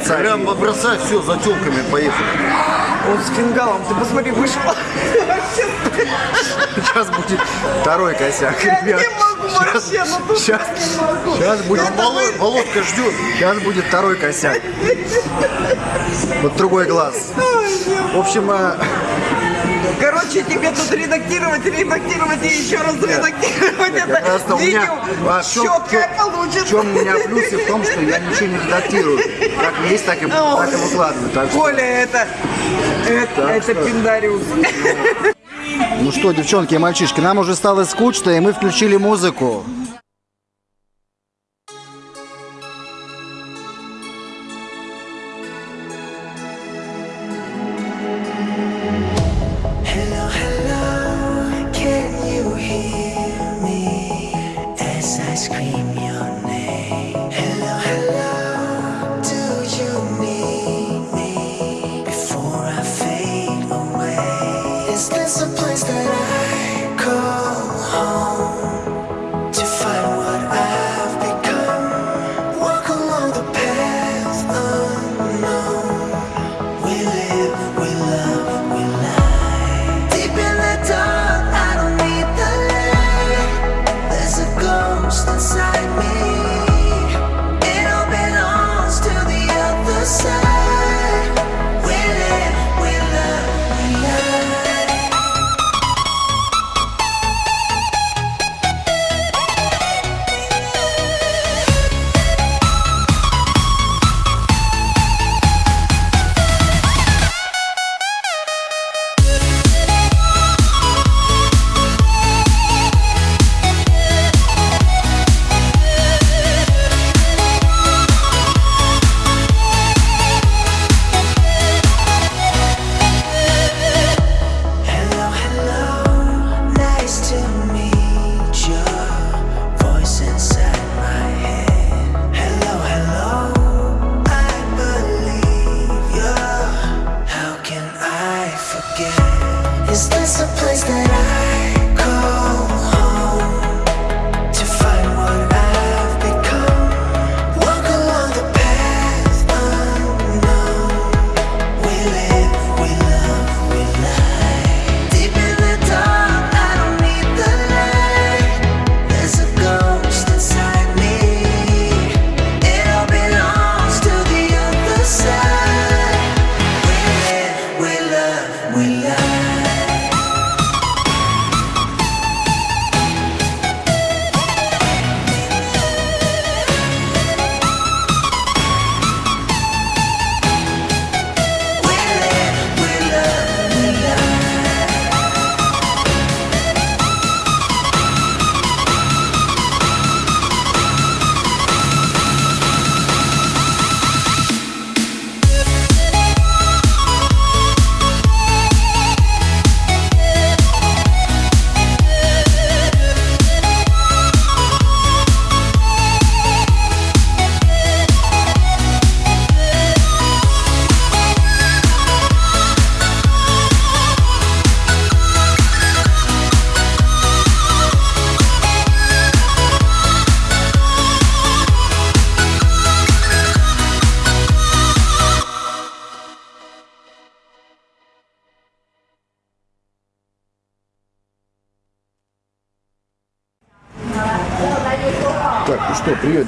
отца. Прям бросай все, за телками поехали. Он с фингалом, ты посмотри, вышел. Сейчас будет второй косяк, Я ребят. не могу вообще, ну тут Сейчас, не могу. сейчас будет, Володь- Володька ждет. сейчас будет второй косяк. Вот другой глаз. В общем, э, Короче, тебе тут редактировать, редактировать и еще раз редактировать это видео. а в Четкое в получится. чем у меня плюсы в том, что я ничего не редактирую. Как есть, так и, так и выкладываю. Коля, это, это, это пиндариус. ну что, девчонки и мальчишки, нам уже стало скучно, и мы включили музыку.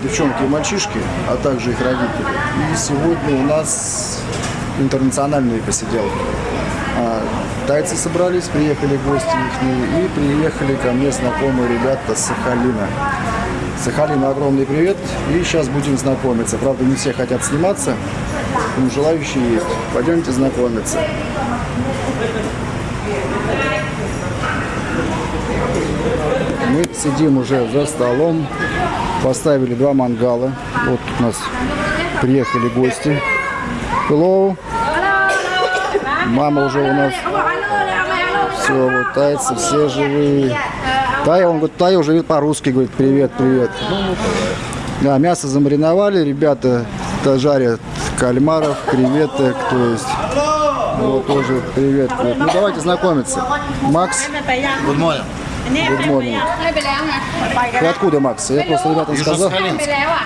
Девчонки и мальчишки, а также их родители. И сегодня у нас интернациональные посиделки. А, тайцы собрались, приехали гости их, и приехали ко мне знакомые ребята с Сахалина. Сахалина огромный привет, и сейчас будем знакомиться. Правда, не все хотят сниматься, но желающие есть. Пойдемте знакомиться. Мы сидим уже за столом, поставили два мангала. Вот у нас приехали гости. Hello. Мама уже у нас. Все, вот тайцы, все живые. Тая, он говорит, Тая уже по-русски говорит, привет, привет. Да, мясо замариновали, ребята жарят кальмаров, креветок, то есть вот тоже привет. Ну давайте знакомиться. Макс, Good morning. Good morning. Вы откуда, Макс? Я просто ребятам сказал.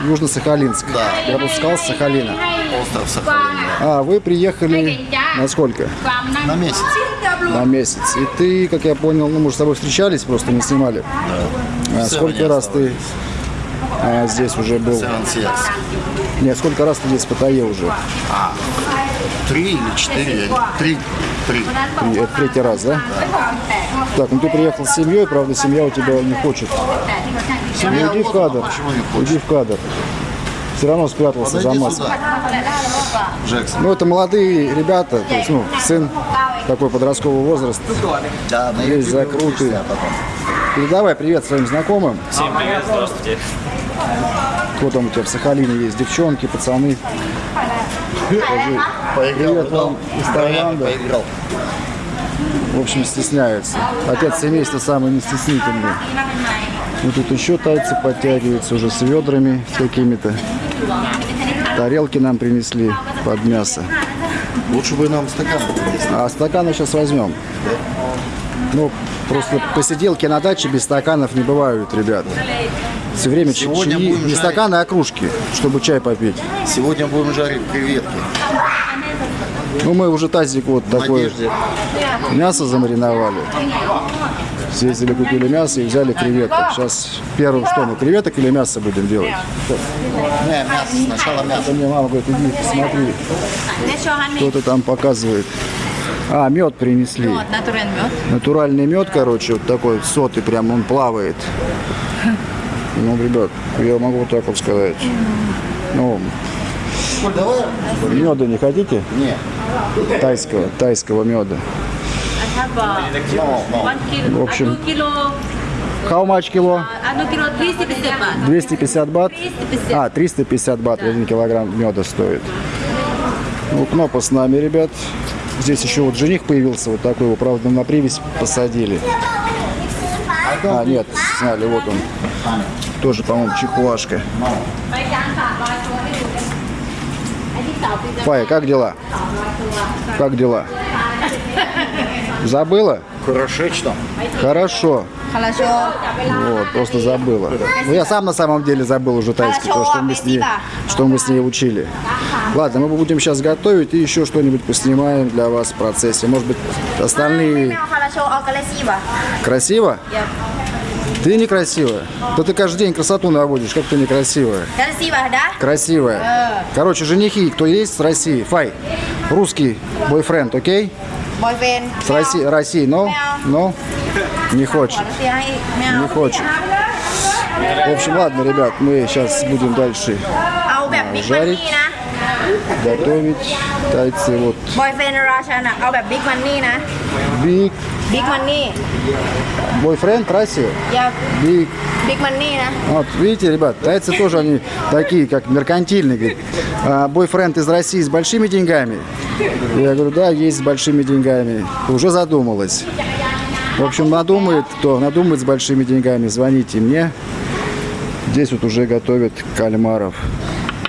Южно-Сахалинск. Да. Я просто сказал с Сахалина. Остров Сахалин. А, вы приехали на сколько? На месяц. На месяц. И ты, как я понял, ну, мы же с тобой встречались, просто не снимали. А, Все, сколько раз ты а, здесь уже был? Нет, сколько раз ты здесь в Паттайе уже? Три или четыре. Три. Три. Три- Это третий раз, да? Так, ну ты приехал с семьей, правда, семья у тебя не хочет. Семья Ну, иди в кадр. Иди в кадр. Все равно спрятался за Подойди маской. сюда. Джексон. Ну, это молодые ребята, то есть, ну, сын такой подростковый возраст. Да, на Есть ютубе закруты. увидишься, а. Передавай привет своим знакомым. Всем привет, здравствуйте. Кто там у тебя в Сахалине есть? Девчонки, пацаны. Поиграл, Привет вам из Таиланда. Поиграл. В общем, стесняются. Отец семейства самый не стеснительный. Ну, тут еще тайцы подтягиваются уже с ведрами какими-то. Тарелки нам принесли под мясо. Лучше бы нам стакан принесли. А стаканы сейчас возьмем. Ну, просто посиделки на даче без стаканов не бывают, ребята. Все время Сегодня чаи- не жарить. стаканы, а кружки, чтобы чай попить. Сегодня будем жарить креветки. Ну, мы уже тазик вот надежде. мясо замариновали. Съездили, купили мясо и взяли креветок. Сейчас первым что, мы креветок или мясо будем делать? Не, мясо. Сначала мясо. Это мне мама говорит, иди посмотри, кто-то там показывает. А, мед принесли. Натуральный мед. Натуральный мед, короче, вот такой сотый, прям он плавает. Ну, ребят, я могу вот так вот сказать. Ну. Меда не хотите? Не. Тайского, тайского меда. Но. В общем, how much кило? одно кило 250 бат. 250 бат? 350. А, 350 бат, один килограмм меда стоит. Ну, Кнопа с нами, ребят. Здесь еще вот жених появился, вот такой его, правда, на привязь посадили. А, нет, сняли, вот он. Тоже, по-моему, чихуашка. Фая, как дела? Как дела? Забыла? Хорошечно. Хорошо. Хорошо. Вот, просто забыла. Ну, я сам на самом деле забыл уже тайский, то, что мы с ней, что мы с ней учили. Ладно, мы будем сейчас готовить и еще что-нибудь поснимаем для вас в процессе. Может быть, остальные... А красиво. Красиво? Ты некрасивая. Да ты каждый день красоту наводишь, как ты некрасивая. Красивая, да? Красивая. Короче, женихи, кто есть с России, фай. Русский бойфренд, окей? Бойфренд. С России, России, но, но не хочет. Не хочет. В общем, ладно, ребят, мы сейчас будем дальше жарить готовить тайцы. Вот บอยเฟนราชันอะเอาแบบบิ๊กมันนี่นะ big บิ๊กมันนี่ бойфренд Россия. อย่า Big. บิ๊กมันนี่นะ Вот, видите, ребят, тайцы тоже они такие, как меркантильные. Говорит, «А, бойфренд из России с большими деньгами. Я говорю, да, есть с большими деньгами. Уже задумалась. В общем, надумает, кто надумает с большими деньгами, звоните мне. Здесь вот уже готовят кальмаров.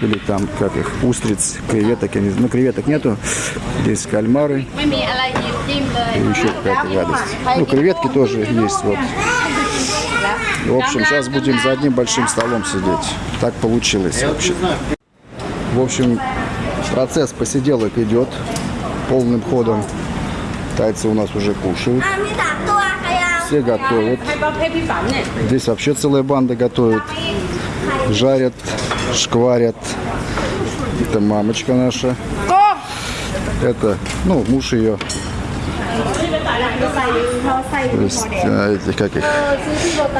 или там, как их, устриц, креветок, я не знаю, ну, креветок нету, здесь кальмары, и еще какая-то гадость. Ну, креветки тоже есть, вот. В общем, сейчас будем за одним большим столом сидеть. Так получилось вообще. В общем, процесс посиделок идет полным ходом. Тайцы у нас уже кушают. Все готовят. Здесь вообще целая банда готовит. Жарят шкварят. Это мамочка наша. Это, ну, муж ее. То есть, а, эти, как их?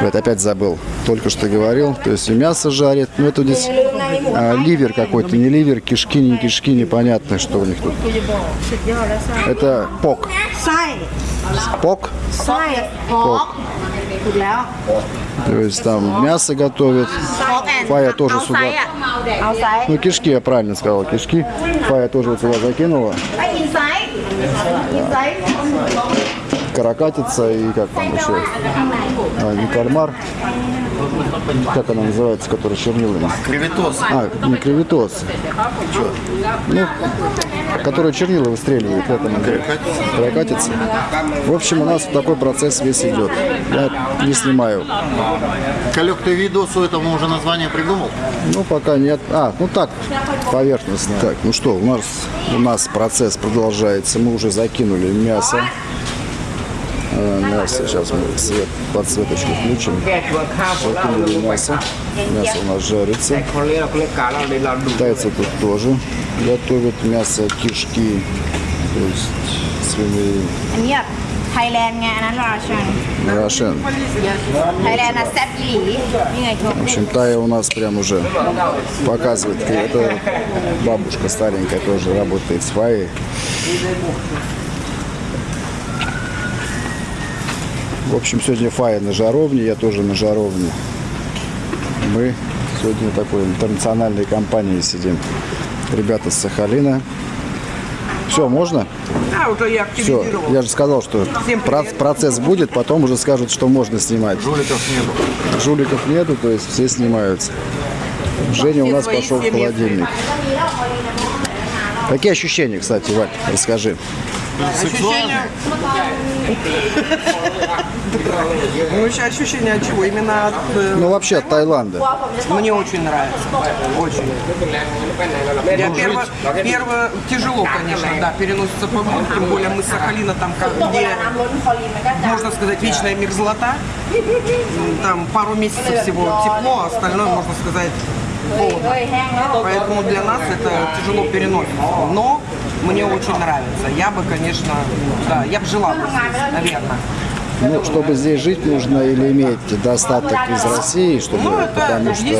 Вот опять забыл. Только что говорил. То есть и мясо жарят. Ну, это здесь а, ливер какой-то. Не ливер, кишки, не кишки. Непонятно, что у них тут. Это пок. ไส้ Пок. То есть там мясо готовят. Фая тоже сюда. Ну, кишки, я правильно сказал, кишки. Фая тоже вот сюда закинула. Каракатица и как там еще? А, не кальмар как она называется, которая чернилами? Креветос. А, не креветос. Ну, которая чернила выстреливает, она прокатится. В общем, у нас такой процесс весь идет. Я не снимаю. Калек, ты видосу этому уже название придумал? Ну, пока нет. А, ну так, поверхностно. Так, ну что, у нас, у нас процесс продолжается. Мы уже закинули мясо. Э, Мясо, сейчас мы свет, подсветочку включим. แก้ชวนข้าวของเรา Закинули мясо. Мясо у нас жарится. คนเลี้ยงเลี้ยงกาเราเลยเราดู Китайцы тут тоже готовят мясо, кишки, то есть свиные. อันนี้แบบไทยแลนด์ไงอันนั้นราชัน Рошен. ไทยแลนด์นะแซ่บอีหลีนี่ไงทุก В общем, Тая у нас прям уже показывает. Это бабушка старенькая тоже работает с Фаей. В общем, сегодня Фая на жаровне, я тоже на жаровне. Мы сегодня такой интернациональной компанией сидим. Ребята с Сахалина. Все, можно? Да, уже я Все, я же сказал, что процесс будет, потом уже скажут, что можно снимать. Жуликов нету. Жуликов нету, то есть все снимаются. Женя у нас пошел в холодильник. Какие ощущения, кстати, Валь, расскажи. Ощущение... Ну, еще ощущение от чего? Именно от... э, Ну, вообще от Таиланда. Мне очень нравится. Очень. Я первое, первое тяжело, конечно, да, переносится погода, тем более мы с Сахалина, там, как- где, можно сказать, вечная мерзлота. М, Там пару месяцев всего тепло, а остальное, можно сказать, холодно. Поэтому для нас это тяжело переносится. Но мне очень нравится. Я бы, конечно, да, я бы жила бы здесь, наверное. Ну, чтобы здесь жить, нужно или иметь достаток из России, чтобы, Ну, это потому что жить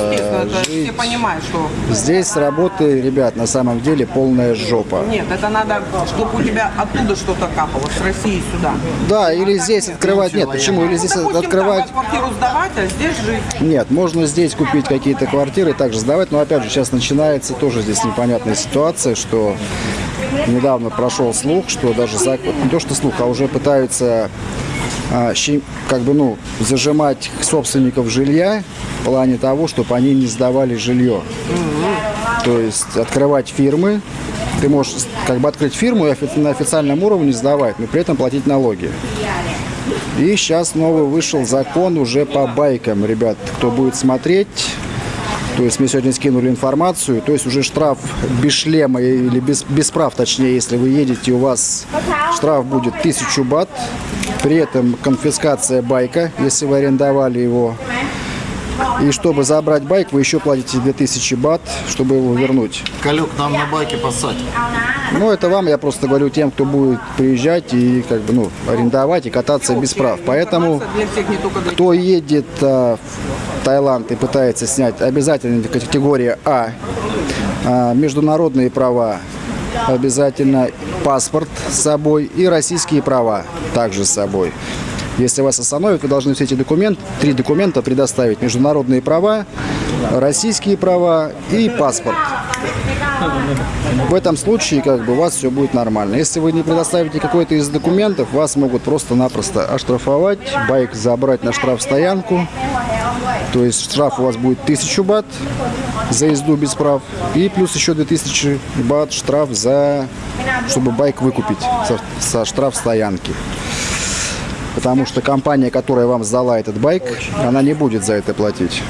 все понимают, что здесь работы, ребят, на самом деле полная жопа. нет, это надо, чтобы у тебя оттуда что-то капало, с России сюда. Да, или здесь открывать, нет, почему, или здесь Допустим, открывать там квартиру сдавать, а здесь жить. Нет, можно здесь купить какие-то квартиры, также сдавать, но опять же сейчас начинается тоже здесь непонятная ситуация, что недавно прошел слух, что даже за- не то что слух, а уже пытаются как бы ну зажимать собственников жилья в плане того, чтобы они не сдавали жилье. То есть открывать фирмы, ты можешь как бы открыть фирму и на официальном уровне сдавать, но при этом платить налоги. И сейчас новый вышел закон уже по байкам, ребят. Кто будет смотреть, то есть мы сегодня скинули информацию, то есть уже штраф без шлема или без, без прав, точнее, если вы едете, у вас штраф будет 1000 бат, при этом конфискация байка, если вы арендовали его. И чтобы забрать байк, вы еще платите 2000 бат, чтобы его вернуть. Калек, нам на байке поссать. Ну, это вам, я просто говорю тем, кто будет приезжать и как бы, ну, арендовать и кататься без прав. Поэтому кто едет а, в Таиланд и пытается снять, обязательно категория А, а, международные права, обязательно паспорт с собой и российские права также с собой. Если вас остановят, вы должны все эти документы, три документа предоставить. Международные права, российские права и паспорт. В этом случае как бы у вас все будет нормально. Если вы не предоставите какой-то из документов, вас могут просто-напросто оштрафовать, байк забрать на штрафстоянку. То есть штраф у вас будет 1000 бат за езду без прав. И плюс еще 2000 бат штраф за, чтобы байк выкупить со, со штрафстоянки. Потому что компания, которая вам сдала этот байк, она не будет за это платить.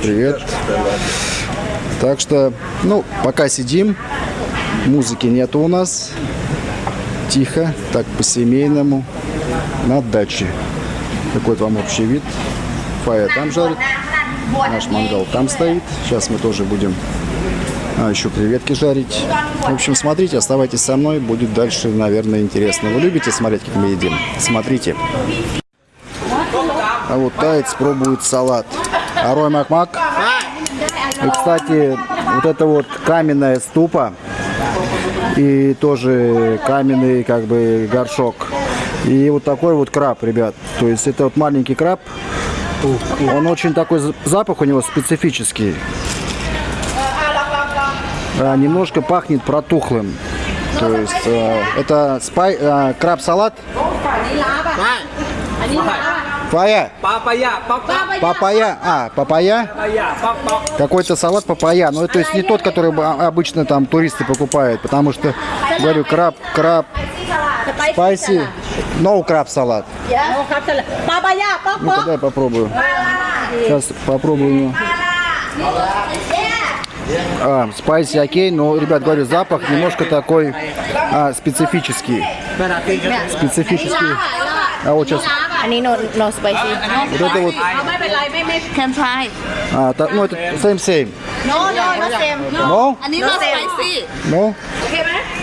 Привет. Так что, ну, пока сидим, музыки нету у нас. Тихо, так по-семейному, на даче. Такой вот вам общий вид. Фая там жарит, наш мангал там стоит. Сейчас мы тоже будем а, еще креветки жарить. В общем, смотрите, оставайтесь со мной, будет дальше, наверное, интересно. Вы любите смотреть, как мы едим? Смотрите. А вот таец пробует салат. Арой Макмак. И, кстати, вот это вот каменная ступа и тоже каменный как бы горшок. И вот такой вот краб, ребят. То есть это вот маленький краб. Он очень такой, за- запах у него специфический. А, немножко пахнет протухлым. То есть э, это spicy, э, crab salad. Papaya. Papaya. Papaya. Papaya. А, папая. Какой-то салат папая. Ну, то есть не тот, который а, обычно там туристы покупают, потому что, говорю, краб, краб, спайси, no краб салат. Папая. Ну, тогда я попробую. Сейчас попробую. Ну. Спайси а, окей, но, ребят, говорю, запах немножко такой а, специфический. Специфический. А вот сейчас. Они no no spicy. Вот это вот. Can try. А, так, ну это same same. No no no same. No. Они no spicy. No.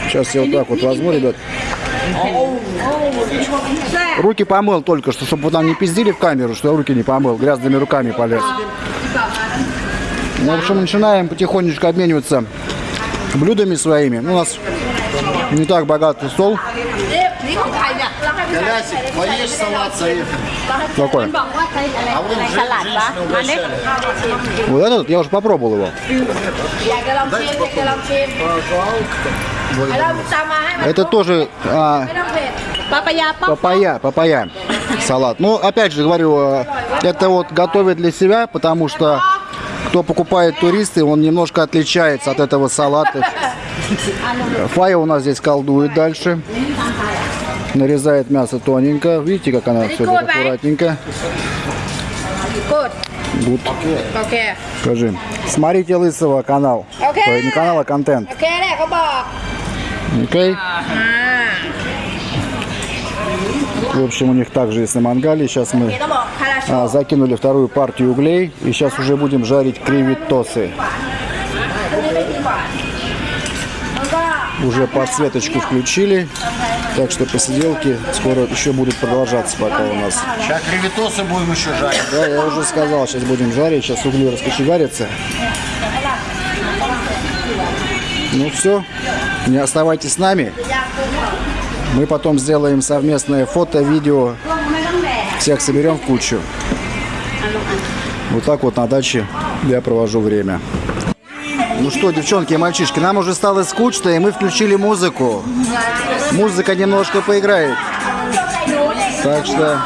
Сейчас я вот так вот возьму, ребят. Руки помыл только что, чтобы там не пиздили в камеру, что я руки не помыл, грязными руками полез. Ну, в общем, начинаем потихонечку обмениваться блюдами своими. У нас не так богатый стол. Э, ну, Колясик поешь салат, заехали. Какой? А вот салат, да? Вот этот, я уже попробовал его. Это тоже... А, папая, папая. Папая, салат. Ну, опять же говорю, э, это вот готовят для себя, потому что кто покупает туристы, он немножко отличается от этого салата. Фая у нас здесь колдует дальше нарезает мясо тоненько. Видите, как она все аккуратненько. Гуд. Okay. Скажи. Смотрите Лысого канал. Okay. Ой, э, не канал, а контент. Окей. Okay. В общем, у них также есть на мангале. Сейчас мы а, закинули вторую партию углей. И сейчас уже будем жарить креветосы. Уже подсветочку включили. Так что посиделки скоро еще будут продолжаться пока у нас. Сейчас креветосы будем еще жарить. Да, я уже сказал, сейчас будем жарить. Сейчас угли раскочегарятся. Ну все, не оставайтесь с нами. Мы потом сделаем совместное фото, видео. Всех соберем в кучу. Вот так вот на даче я провожу время. Ну что, девчонки и мальчишки, нам уже стало скучно, и мы включили музыку. Музыка немножко поиграет. Так что...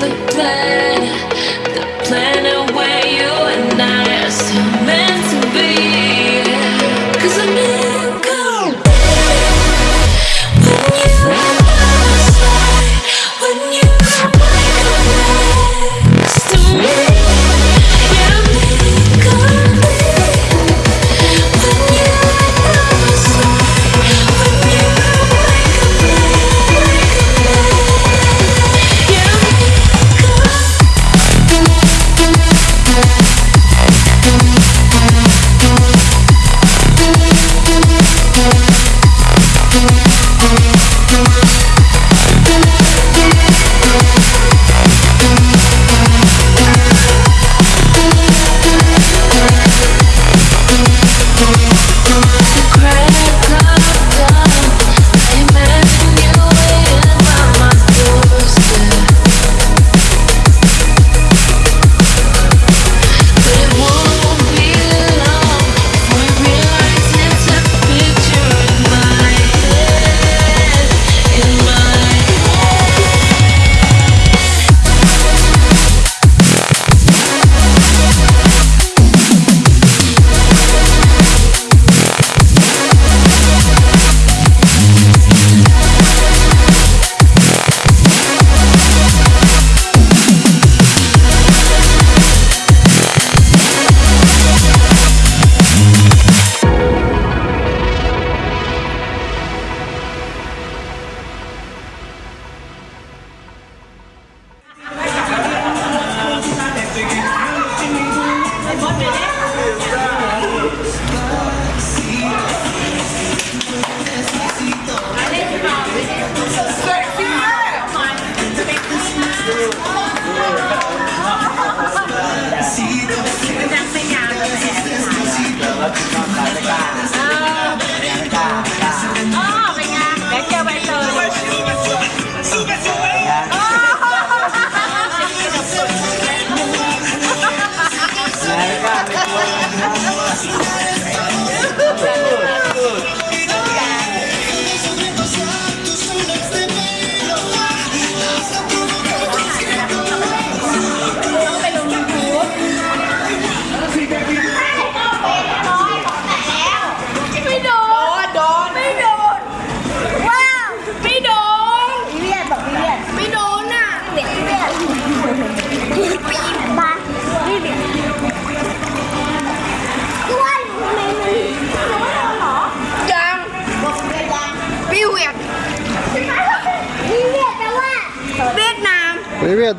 the plan, the plan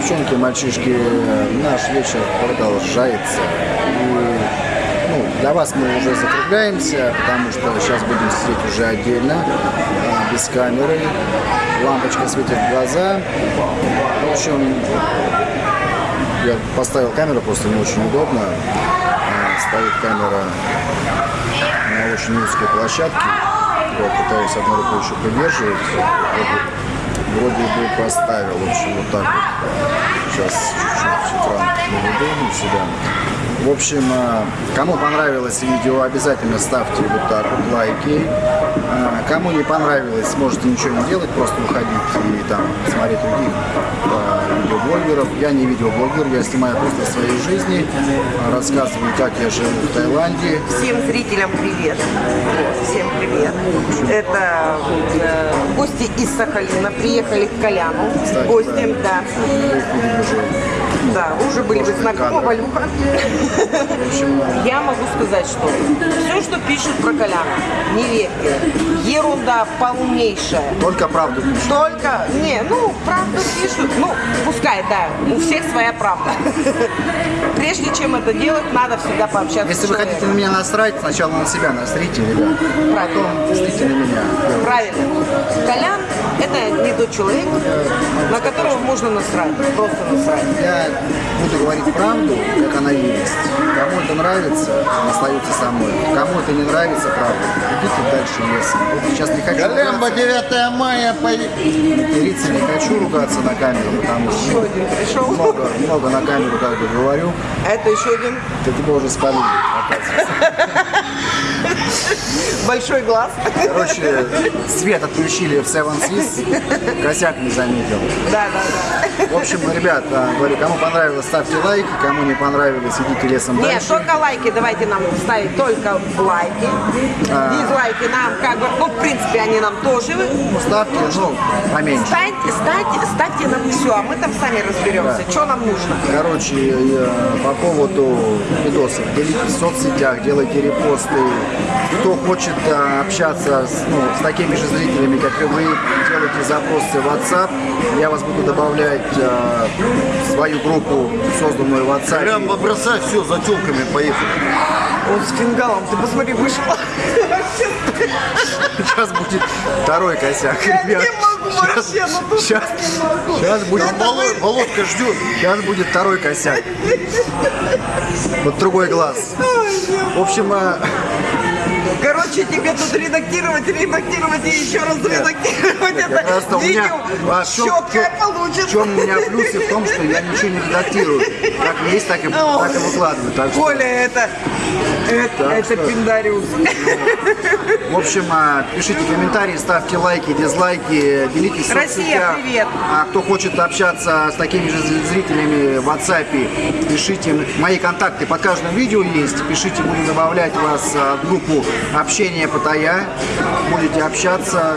девчонки, мальчишки, наш вечер продолжается. И, ну, для вас мы уже закругляемся, потому что сейчас будем сидеть уже отдельно, а, без камеры. Лампочка светит в глаза. В общем, я поставил камеру, просто не очень удобно. А, Стоит камера на очень узкой площадке. Вот, пытаюсь одной рукой еще придерживать. Вроде бы поставил. В общем, вот так вот. Сейчас чуть-чуть экран наведу на себя. В общем, э, кому понравилось видео, обязательно ставьте вот так вот лайки. Э, Кому не понравилось, можете ничего не делать, просто уходить и там смотреть других э, видеоблогеров. Я не видеоблогер, я снимаю просто своей жизни, рассказываю, как я живу в Таиланде. Всем зрителям привет. Всем привет. Это э, гости из Сахалина приехали к Коляну. Кстати, Гостем, да. Да, уже были вы знакомы. Валюха. Я могу сказать, что все, что пишут про Коляна, не верьте. Ерунда полнейшая. Только правду пишут. Только, не, ну, правду пишут, ну, пускай, да, у всех своя правда. Прежде чем это делать, надо всегда пообщаться Если вы хотите на меня насрать, сначала на себя насрите, ребят. Правильно. Насрите на меня. Правильно. Колян – это не тот человек, на которого можно насрать, просто насрать. Я буду говорить правду, как она есть. Кому это нравится, остается со мной. Кому это не нравится, правда, идите дальше лесом. Вот сейчас не хочу Колембо, ругаться, 9 мая, поехали. материться, не хочу ругаться на камеру, потому что Еще один пришел. много, много на камеру как бы говорю. А это еще один Ты тебя уже спалили. большой глаз. Короче, свет отключили в Seven Seas, косяк не заметил. Да, да, В общем, ребят, а, говорю, кому понравилось, ставьте лайки, кому не понравилось, идите лесом да. Нет, дальше. только лайки давайте нам ставить, только лайки. А. Дизлайки нам как бы, ну, в принципе, они нам тоже. Ставьте, ну, поменьше. Ставьте, ставьте, ставьте нам все, а мы там сами разберемся, что нам нужно. Короче, по поводу видосов, делитесь в соцсетях, делайте репосты. Кто хочет э, общаться с, ну, с такими же зрителями, как и вы, делайте запросы в WhatsApp. Я вас буду добавлять э, в свою группу, созданную в WhatsApp. Колембо, бросай все, за телками поехали. Он с фингалом, ты посмотри, вышел. Сейчас будет второй косяк, Я ребят. не могу вообще, ну тут Сейчас, не могу. сейчас будет, Воло- Володка ждет. сейчас будет второй косяк. Вот другой глаз. В общем, э, Yeah. Короче, тебе тут редактировать, редактировать и еще раз редактировать это раз-то у меня- видео. а в чем- Четкое в получится. чем у меня плюсы в том, что я ничего не редактирую. Как есть, так и, так и выкладываю. Так что, Коля, это, это, Так это что- пиндариус. в общем, а, пишите комментарии, ставьте лайки, дизлайки, делитесь в Россия, привет. А кто хочет общаться с такими же зрителями в WhatsApp, пишите. Мои контакты под каждым видео есть. Пишите, буду добавлять вас а, в группу общения Паттайя. Будете общаться.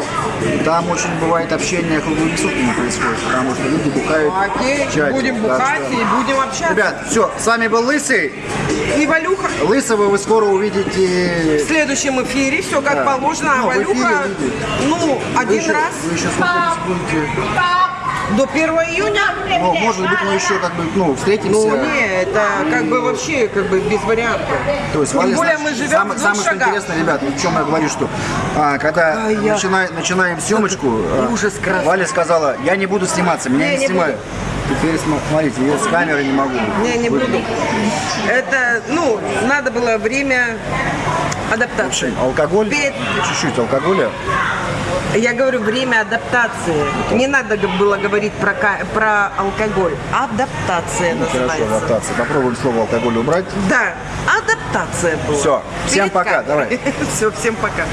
Там очень бывает общение круглыми сутками происходит, потому что люди бухают Окей, чате. будем Так бухать что- и будем общаться. Ребят, все, с вами был Лысый. И Валюха Лысого вы скоро увидите. в следующем эфире, все как Да. положено. А Ну, Валюха, ну, Вы один еще, раз Вы еще? До 1 июня. Ну, может быть, мы еще как бы, ну, встретимся. Ну, не, это как бы вообще как бы без вариантов. То есть, Тем Валя, более мы живем самое, в самое что интересное, ребят, в чем я говорю, что а, когда я- начина- начинаем съемочку, а, Ужас красный. Валя сказала, я не буду сниматься, меня Не, не, снимают. Теперь смо- смотрите, я с камеры не могу. Не, не буду. Это, ну, надо было время адаптации. Алкоголь, чуть-чуть алкоголя. Я говорю, время адаптации. Не надо было говорить про, про алкоголь. Адаптация Хорошо, называется. адаптация. Попробуем слово алкоголь убрать. Да, адаптация была. Всё, всем Перед пока, камерой. давай. Все, всем пока.